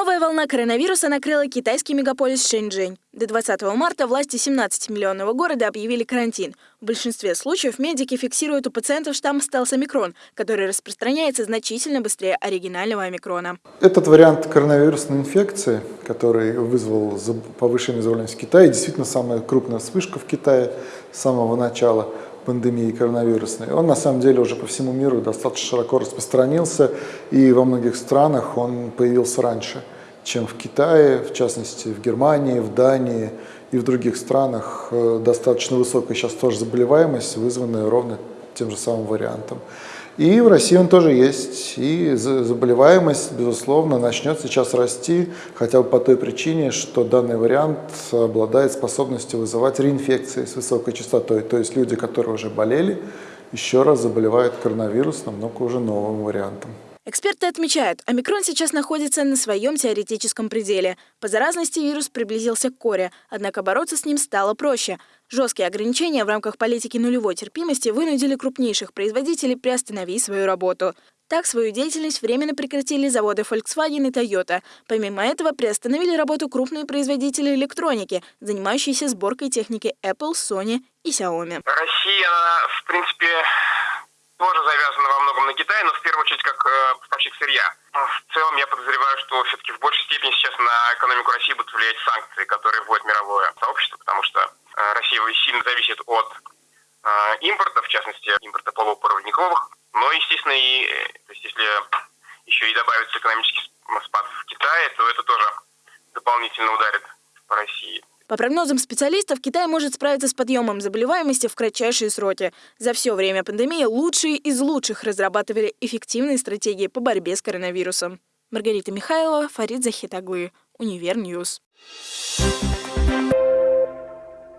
Новая волна коронавируса накрыла китайский мегаполис Шэньчжэнь. До 20 марта власти 17-миллионного города объявили карантин. В большинстве случаев медики фиксируют у пациентов штамм стелс омикрон, который распространяется значительно быстрее оригинального омикрона. Этот вариант коронавирусной инфекции, который вызвал повышенную заболеваемость в Китае, действительно самая крупная вспышка в Китае с самого начала пандемии коронавирусной, он на самом деле уже по всему миру достаточно широко распространился, и во многих странах он появился раньше, чем в Китае, в частности в Германии, в Дании и в других странах э, достаточно высокая сейчас тоже заболеваемость, вызванная ровно тем же самым вариантом. И в России он тоже есть. И заболеваемость, безусловно, начнет сейчас расти, хотя бы по той причине, что данный вариант обладает способностью вызывать реинфекции с высокой частотой. То есть люди, которые уже болели, еще раз заболевают коронавирусом, но уже новым вариантом. Эксперты отмечают, омикрон сейчас находится на своем теоретическом пределе. По заразности вирус приблизился к коре, однако бороться с ним стало проще. Жесткие ограничения в рамках политики нулевой терпимости вынудили крупнейших производителей приостановить свою работу. Так, свою деятельность временно прекратили заводы Volkswagen и Toyota. Помимо этого, приостановили работу крупные производители электроники, занимающиеся сборкой техники Apple, Sony и Xiaomi. Россия, в принципе, тоже завязана во многом на Китай, но в первую очередь как э, поставщик сырья. В целом я подозреваю, что все-таки в большей степени сейчас на экономику России будут влиять санкции, которые вводит мировое сообщество, э, Россия сильно зависит от э, импорта, в частности, импорта полупроводниковых. Но, естественно, и то есть, если еще и добавится экономический спад в Китае, то это тоже дополнительно ударит по России. По прогнозам специалистов, Китай может справиться с подъемом заболеваемости в кратчайшие сроки. За все время пандемии лучшие из лучших разрабатывали эффективные стратегии по борьбе с коронавирусом. Маргарита Михайлова, Фарид Захит оглы, Univer News. Thank